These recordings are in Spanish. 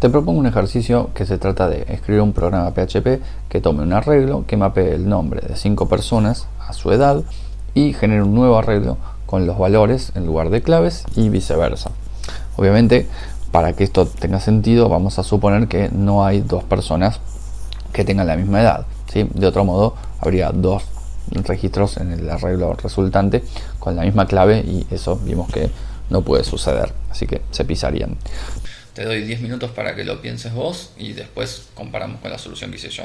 Te propongo un ejercicio que se trata de escribir un programa PHP que tome un arreglo que mapee el nombre de cinco personas a su edad y genere un nuevo arreglo con los valores en lugar de claves y viceversa. Obviamente, para que esto tenga sentido, vamos a suponer que no hay dos personas que tengan la misma edad. ¿sí? De otro modo, habría dos registros en el arreglo resultante con la misma clave y eso vimos que no puede suceder, así que se pisarían. Te doy 10 minutos para que lo pienses vos y después comparamos con la solución que hice yo.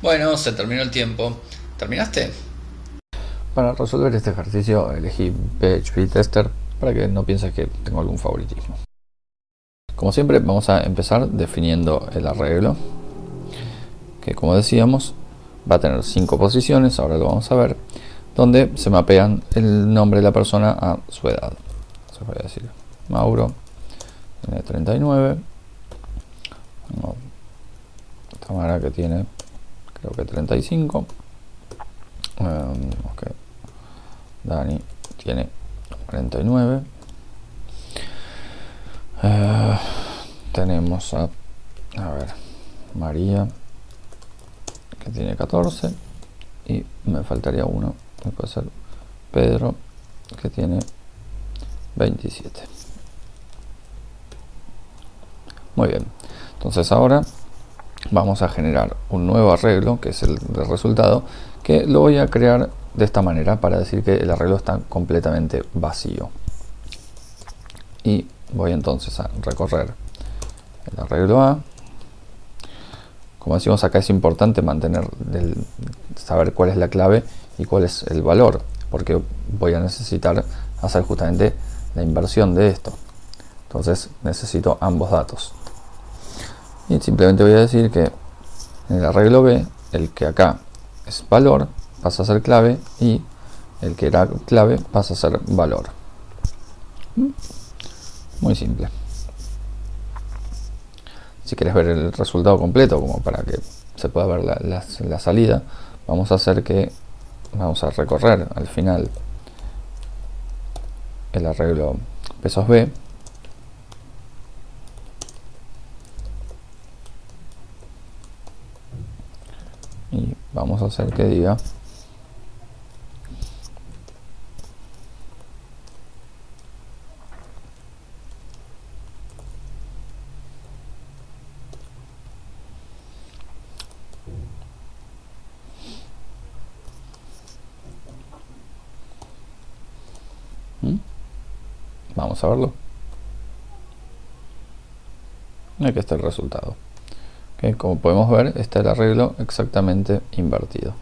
Bueno, se terminó el tiempo. ¿Terminaste? Para resolver este ejercicio elegí PHP Tester para que no pienses que tengo algún favoritismo. Como siempre vamos a empezar definiendo el arreglo que como decíamos va a tener cinco posiciones, ahora lo vamos a ver, donde se mapean el nombre de la persona a su edad. Se a decir Mauro, tiene 39, Tamara que tiene creo que 35, um, Dani tiene 49, uh, tenemos a, a ver, María que tiene 14 y me faltaría uno que puede ser Pedro que tiene 27 muy bien. Entonces ahora vamos a generar un nuevo arreglo que es el resultado que lo voy a crear de esta manera para decir que el arreglo está completamente vacío. Y voy entonces a recorrer el arreglo A. Como decimos acá es importante mantener saber cuál es la clave y cuál es el valor porque voy a necesitar hacer justamente la inversión de esto. Entonces necesito ambos datos y simplemente voy a decir que en el arreglo B el que acá es valor pasa a ser clave y el que era clave pasa a ser valor. Muy simple. Si quieres ver el resultado completo como para que se pueda ver la, salida vamos a hacer que vamos a recorrer al final el arreglo pesos B y vamos a hacer que diga Vamos a verlo. Aquí está el resultado. Como podemos ver, está el arreglo exactamente invertido.